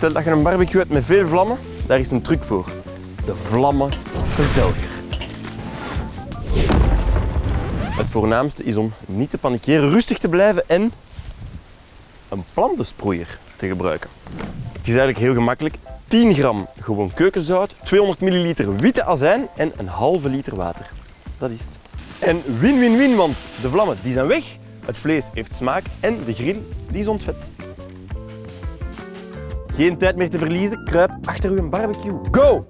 Stel dat je een barbecue hebt met veel vlammen, daar is een truc voor. De vlammenverdelger. Het voornaamste is om niet te panikeren, rustig te blijven en een plantensproeier te gebruiken. Het is eigenlijk heel gemakkelijk. 10 gram gewoon keukenzout, 200 milliliter witte azijn en een halve liter water. Dat is het. En win-win-win, want de vlammen die zijn weg, het vlees heeft smaak en de grill die is ontvet. Geen tijd meer te verliezen, kruip achter uw barbecue. Go!